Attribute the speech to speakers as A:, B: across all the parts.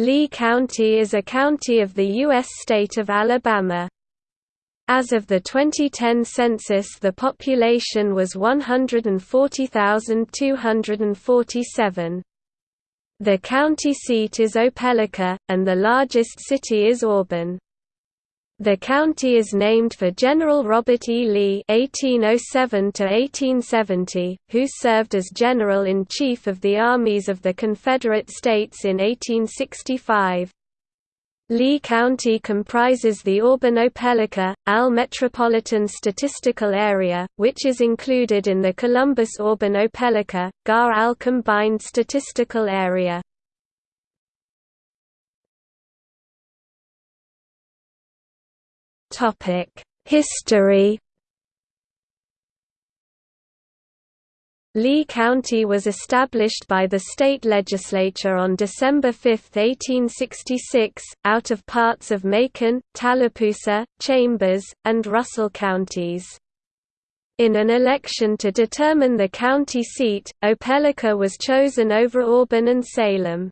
A: Lee County is a county of the U.S. state of Alabama. As of the 2010 census the population was 140,247. The county seat is Opelika, and the largest city is Auburn. The county is named for General Robert E. Lee (1807–1870), who served as General-in-Chief of the armies of the Confederate States in 1865. Lee County comprises the Auburn-Opelika, AL Metropolitan Statistical Area, which is included in the Columbus-Auburn-Opelika, GAR-AL Combined Statistical Area. History Lee County was established by the state legislature on December 5, 1866, out of parts of Macon, Tallapoosa, Chambers, and Russell counties. In an election to determine the county seat, Opelika was chosen over Auburn and Salem.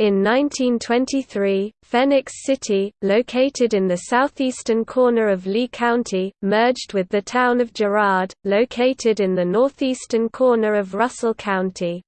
A: In 1923, Phenix City, located in the southeastern corner of Lee County, merged with the town of Girard, located in the northeastern corner of Russell County.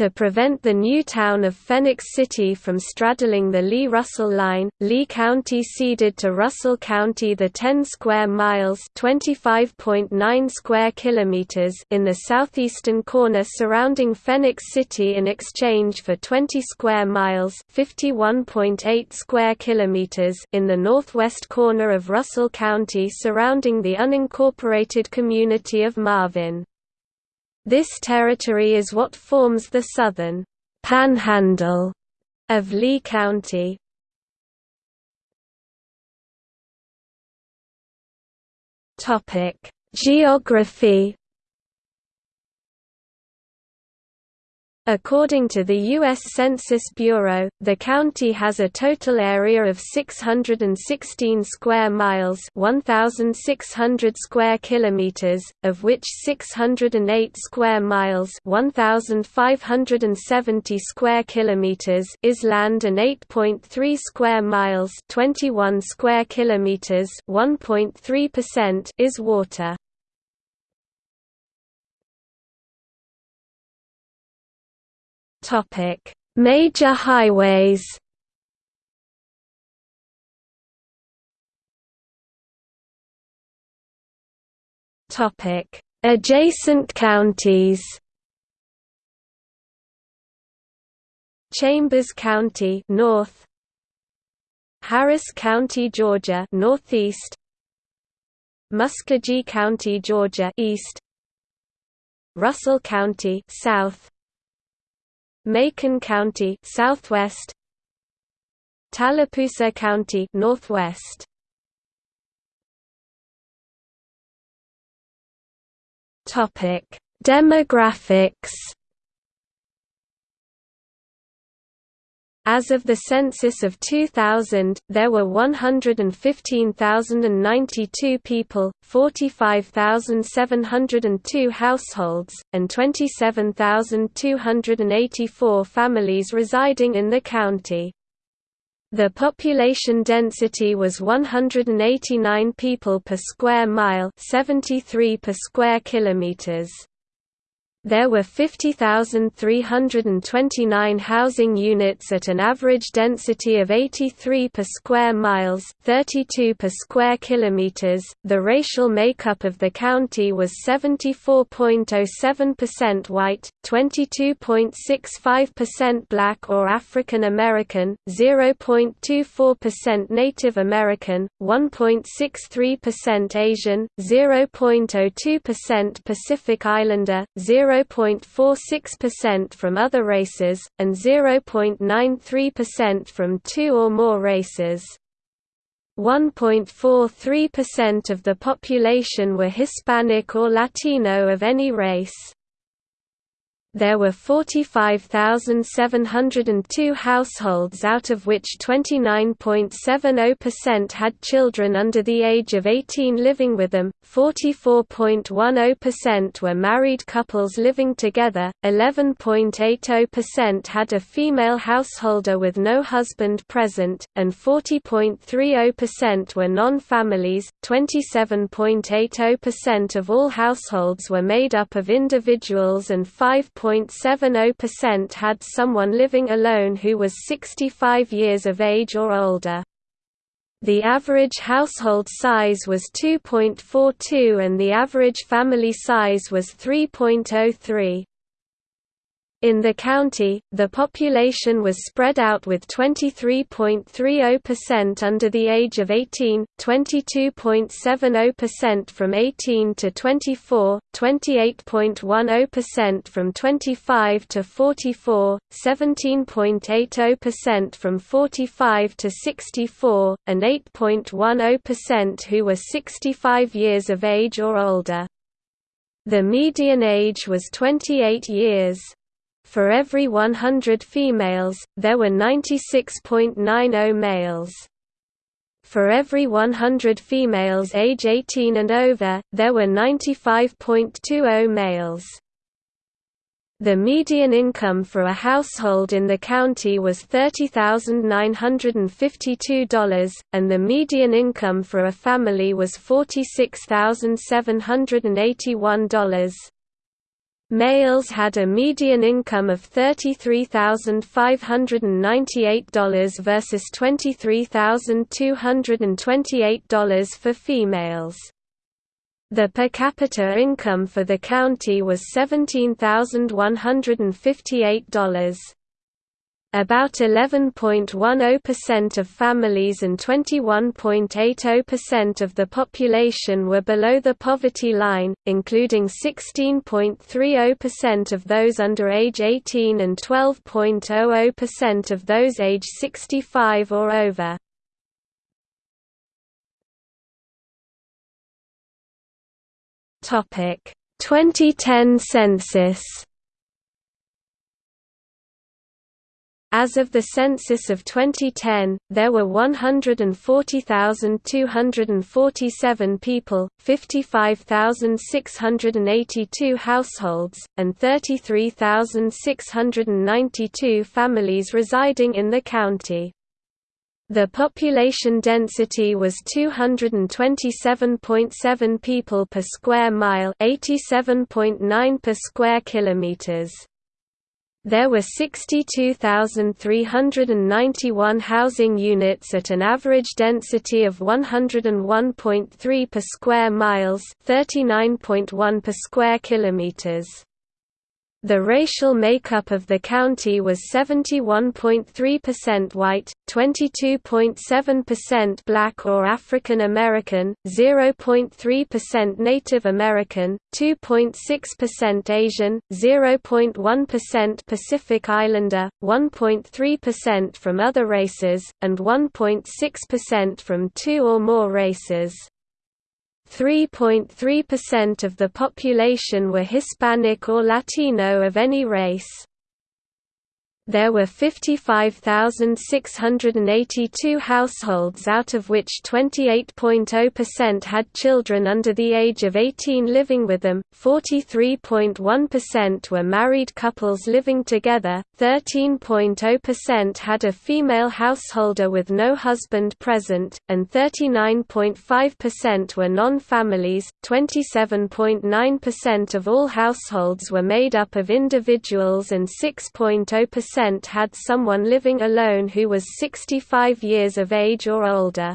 A: To prevent the new town of Phenix City from straddling the Lee-Russell line, Lee County ceded to Russell County the 10 square miles (25.9 square kilometers) in the southeastern corner surrounding Phenix City in exchange for 20 square miles (51.8 square kilometers) in the northwest corner of Russell County surrounding the unincorporated community of Marvyn. This territory is what forms the southern panhandle of Lee County. Topic: Geography According to the U.S. Census Bureau, the county has a total area of 616 square miles 1,600 square kilometers, of which 608 square miles 1,570 square kilometers is land and 8.3 square miles 21 square kilometers 1.3% is water. Topic: Major highways. Topic: Adjacent counties. Chambers County north Harris County Georgia northeast Muscogee County Georgia east Russell County south Macon County southwest. Tallapoosa County northwest. Topic Demographics As of the census of 2000, there were 115,092 people, 45,702 households, and 27,284 families residing in the county. The population density was 189 people per square mile, 73 per square kilometers. There were 50,329 housing units at an average density of 83 per square miles, 32 per square kilometers. The racial makeup of the county was 74.07% white, 22.65% black or African American, 0.24% Native American, 1.63% Asian, 0.02% Pacific Islander, 0 0.46% from other races, and 0.93% from two or more races. 1.43% of the population were Hispanic or Latino of any race. There were 45,702 households out of which 29.70% had children under the age of 18 living with them, 44.10% were married couples living together, 11.80% had a female householder with no husband present, and 40.30% were non-families. 27.80% of all households were made up of individuals and 5 0.70% had someone living alone who was 65 years of age or older. The average household size was 2.42 and the average family size was 3.03. In the county, the population was spread out with 23.30% under the age of 18, 22.70% from 18 to 24, 28.10% from 25 to 44, 17.80% from 45 to 64, and 8.10% who were 65 years of age or older. The median age was 28 years. For every 100 females, there were 96.90 males. For every 100 females age 18 and over, there were 95.20 males. The median income for a household in the county was $30,952, and the median income for a family was $46,781. Males had a median income of $33,598 versus $23,228 for females. The per capita income for the county was $17,158. About 11.10% of families and 21.80% of the population were below the poverty line, including 16.30% of those under age 18 and 12.00% of those age 65 or over. Topic: 2010 census As of the census of 2010, there were 140,247 people, 55,682 households, and 33,692 families residing in the county. The population density was 227.7 people per square mile, 87.9 per square kilometers. There were 62,391 housing units at an average density of 101.3 per square miles, 39.1 per square kilometers. The racial makeup of the county was 71.3% white, 22.7% black or African American, 0.3% Native American, 2.6% Asian, 0.1% Pacific Islander, 1.3% from other races, and 1.6% from two or more races. 3.3% of the population were Hispanic or Latino of any race. There were 55,682 households out of which 28.0% had children under the age of 18 living with them, 43.1% were married couples living together, 13.0% had a female householder with no husband present, and 39.5% were non-families. 27.9% of all households were made up of individuals and 6.0% percent had someone living alone who was 65 years of age or older.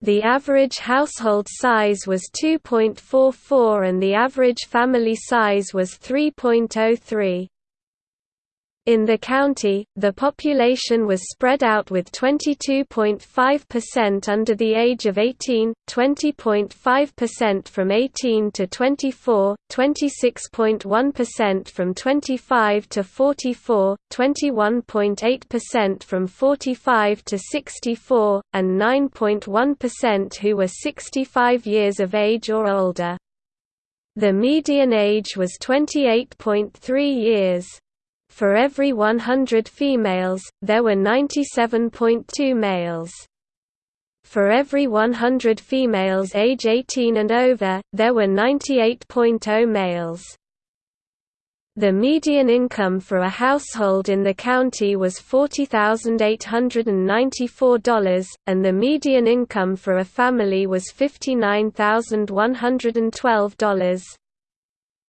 A: The average household size was 2.44 and the average family size was 3.03. In the county, the population was spread out with 22.5% under the age of 18, 20.5% from 18 to 24, 26.1% from 25 to 44, 21.8% from 45 to 64, and 9.1% who were 65 years of age or older. The median age was 28.3 years. For every 100 females, there were 97.2 males. For every 100 females age 18 and over, there were 98.0 males. The median income for a household in the county was $40,894, and the median income for a family was $59,112.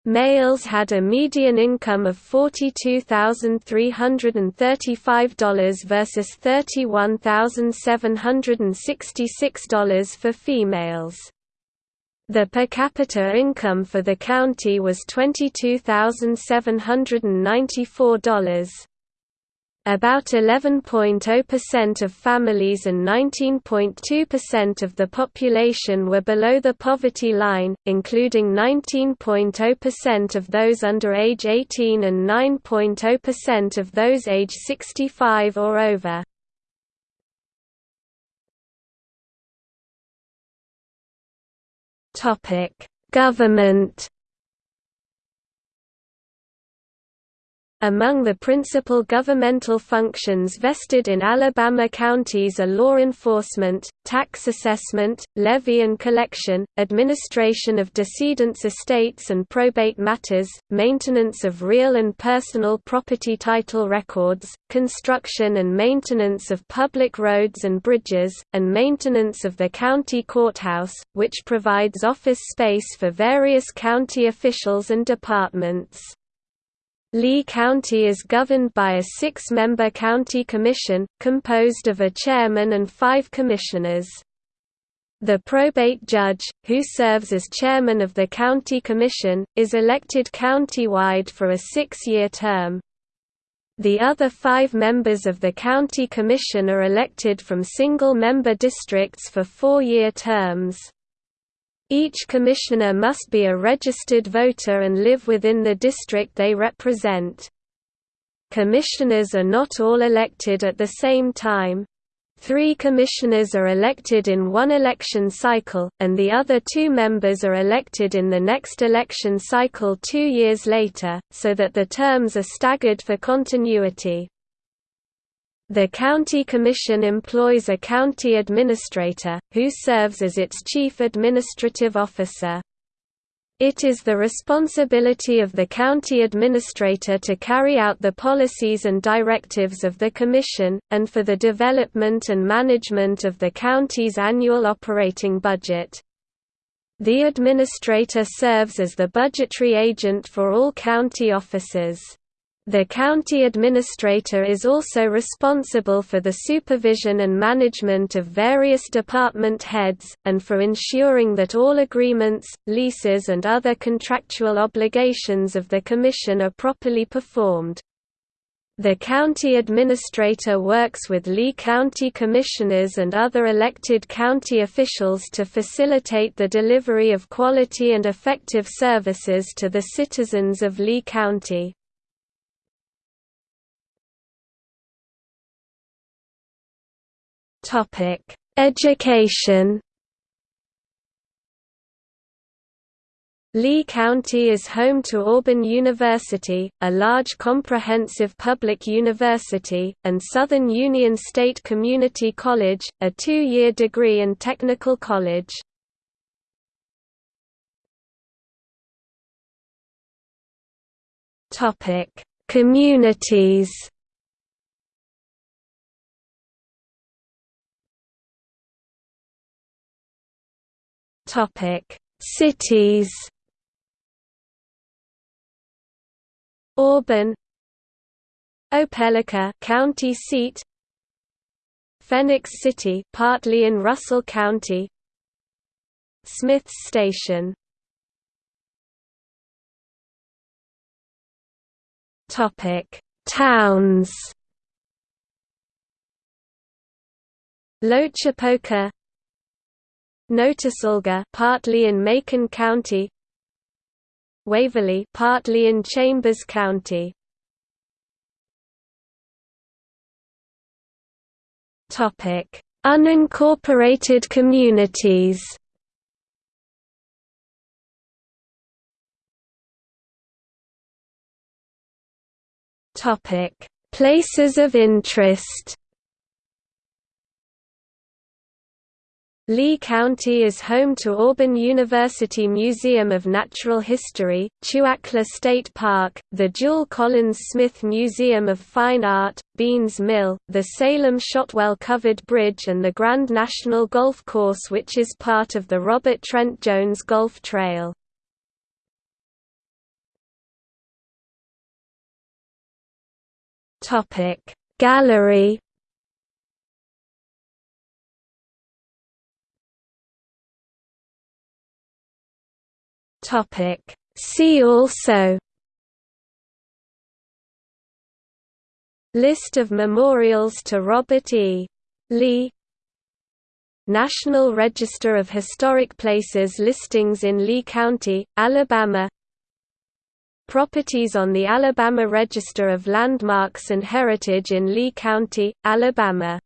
A: Males had a median income of $42,335 versus $31,766 for females. The per capita income for the county was $22,794. About 11.0% of families and 19.2% of the population were below the poverty line, including 19.0% of those under age 18 and 9.0% of those age 65 or over. Government Among the principal governmental functions vested in Alabama counties are law enforcement, tax assessment, levy and collection, administration of decedents' estates and probate matters, maintenance of real and personal property title records, construction and maintenance of public roads and bridges, and maintenance of the county courthouse, which provides office space for various county officials and departments. Lee County is governed by a six-member county commission, composed of a chairman and five commissioners. The probate judge, who serves as chairman of the county commission, is elected county-wide for a six-year term. The other five members of the county commission are elected from single-member districts for four-year terms. Each commissioner must be a registered voter and live within the district they represent. Commissioners are not all elected at the same time. Three commissioners are elected in one election cycle, and the other two members are elected in the next election cycle two years later, so that the terms are staggered for continuity. The County Commission employs a county administrator, who serves as its chief administrative officer. It is the responsibility of the county administrator to carry out the policies and directives of the Commission, and for the development and management of the county's annual operating budget. The administrator serves as the budgetary agent for all county offices. The county administrator is also responsible for the supervision and management of various department heads, and for ensuring that all agreements, leases and other contractual obligations of the Commission are properly performed. The county administrator works with Lee County commissioners and other elected county officials to facilitate the delivery of quality and effective services to the citizens of Lee County. Topic: Education. Lee County is home to Auburn University, a large comprehensive public university, and Southern Union State Community College, a two-year degree and technical college. Communities Topic: Cities. Auburn, Opelika, county seat. Phenix City, partly in Russell County. Smiths Station. Topic: Towns. Loachapoka Notasulga partly in Macon County. Waverly partly in Chambers County. Topic Unincorporated communities. Topic Places of interest. Lee County is home to Auburn University Museum of Natural History, Chewacla State Park, the Jule Collins Smith Museum of Fine Art, Beans Mill, the Salem Shotwell Covered Bridge and the Grand National Golf Course which is part of the Robert Trent Jones Golf Trail. Gallery Topic See also List of memorials to Robert E. Lee National Register of Historic Places listings in Lee County, Alabama Properties on the Alabama Register of Landmarks and Heritage in Lee County, Alabama